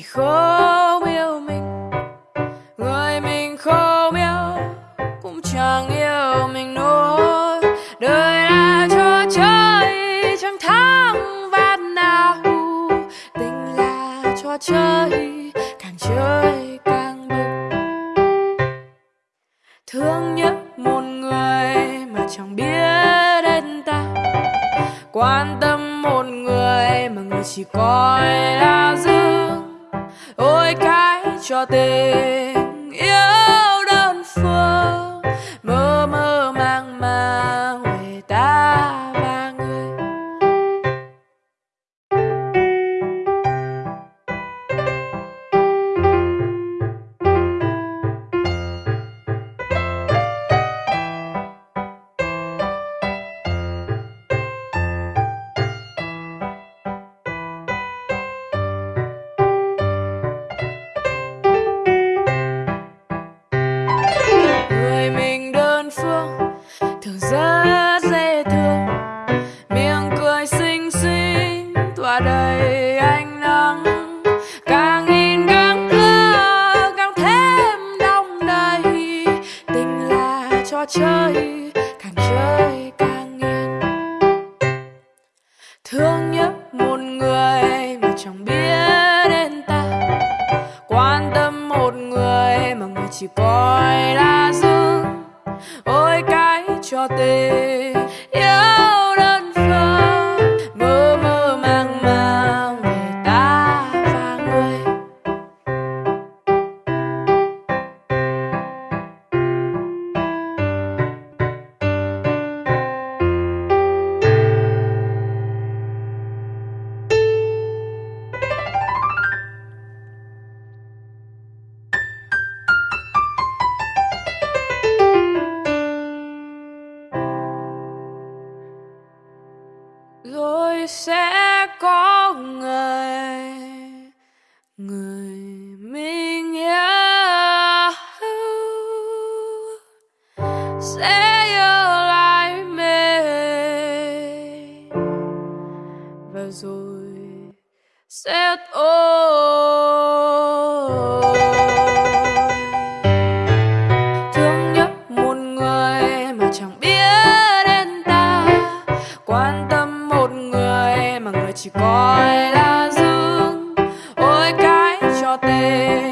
thì không yêu mình, người mình không yêu cũng chẳng yêu mình nổi đời là trò chơi, chẳng thắng ván nào. Tình là trò chơi, càng chơi càng bực thương nhớ một người mà chẳng biết đến ta. Quan tâm một người mà người chỉ coi là dư cái thường rất dễ thương. Miệng cười xinh xinh, tỏa đầy ánh nắng. Càng nhìn càng thương, càng thêm đong đầy. Tình là trò chơi, càng chơi càng nghiện. thương nhớ một người mà chẳng biết đến ta. Quan tâm một người mà người chỉ coi là dương ôi cái rồi sẽ có ngày người mình yêu sẽ yêu lại mình và rồi sẽ thôi chỉ coi là dương ôi cái cho tình